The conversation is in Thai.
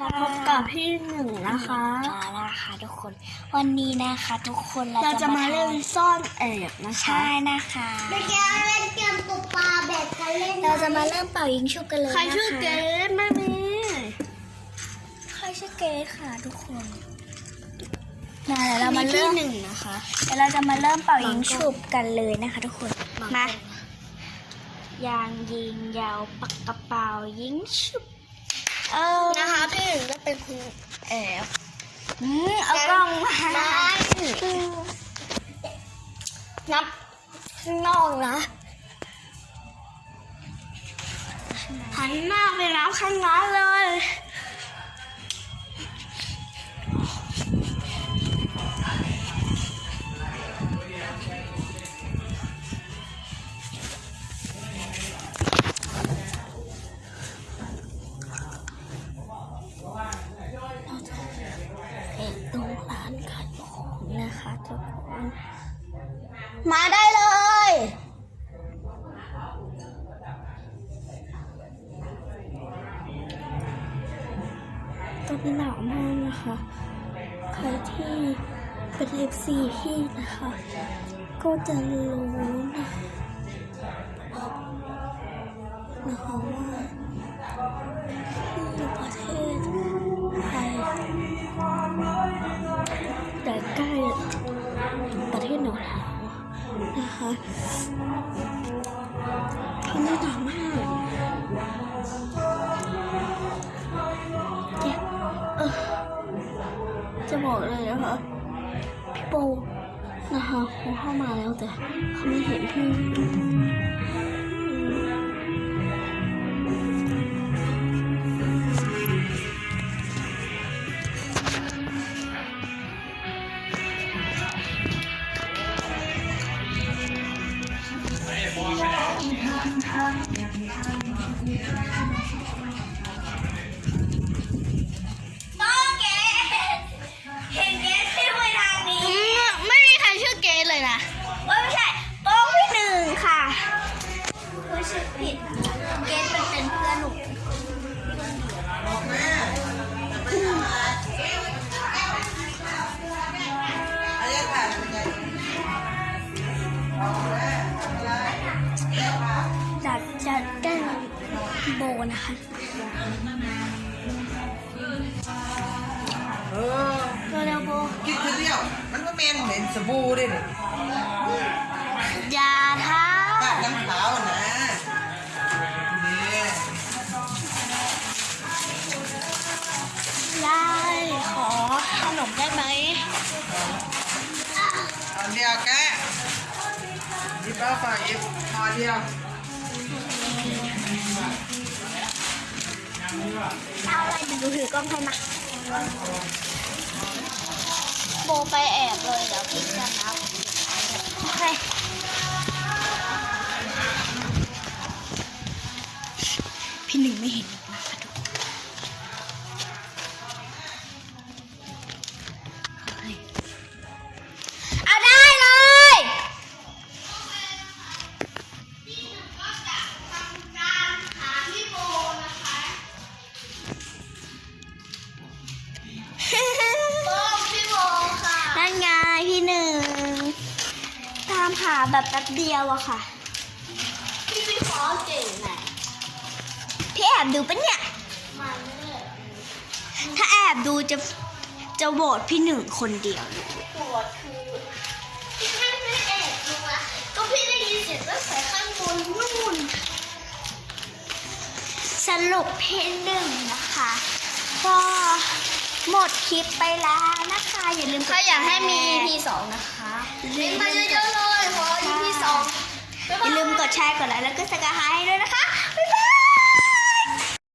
มาพบกับพี่หนึ่งนะคะมาแล้วค่ะทุกคน วันนี้นะคะทุกคนเราเราจะมาเล่นซ่อนแอบนะคะ ใช่นะคะเมื่อกี้เล่นเกมปุบปลาแบบกันเล่น เราจะมาเริ่มเป่ายิงชุบกันเลยใครนะคะชื่อเกดไม่มีใครชื่อเกดค่ะทุกคนมาเดี๋ยวเรามาเริ่มหนึ่งนะคะ เดี๋ยวเราจะมาเริ่มเป่ายิงฉุบกันเลยนะคะ ทุกคน มายางยิงยาวปากกระเป๋ายิงฉุบ เออนะคะพี่หนึ่งก็เป็นคุณแอบอืมเอากล้องมานับข้างนอกนะหันหน้าไปน้ำข้างนั้นเลย มาได้เลย ตอนนี้หนาวมากนะคะ ใครที่เป็น FC พี่นะคะ ก็จะรู้นะนะคะ นะคะตอนนี้หนาวมากเออจะบอกเลยนะคะพี่โปนะคะเขาเข้ามาแล้วแต่เขาไม่เห็นพี่ Hãy subscribe cho kênh Ghiền Mì Gõ Để không bỏ lỡ những video hấp dẫn โบนะคะเออเร็วๆโบคิดคือเดียว มันก็เมนเหม็นสบู่ด้วยเนี่ยอย่าท้าบ้านน้ำขาวนะนี่ได้ขอขนมได้ไหมตอนเดียวแกหยิบแล้วฝ่ายหยิบพอเดียว เอาอะไรดูถือกล้องให้มาโบไปแอบเลยเดี๋ยวพี่จะนับโอเคพี่หนึ่งไม่เห็น หาแบบแป๊บเดียวอะค่ะ พี่พี่ขอเก่งไหนพี่แอบดูปะเนี่ยมาเรื่อยถ้าแอบดูจะจะโหวตพี่หนึ่งคนเดียวเลยปวดคือพี่ไม่ไม่แอบดูนะก็พี่ได้ยินเสียงตั้งแต่ข้างบนนู่นสรุปพี่หนึ่งนะคะ ก็หมดคลิปไปแล้วนะคะ อย่าลืมถ้าอยากให้มี EP สองนะคะอย่าเล่นลืมามเยอะๆเลยข อย่าลืมกดแชร์กดไลค์แล้วก็สกการให้ด้วยนะคะบ๊ายบาย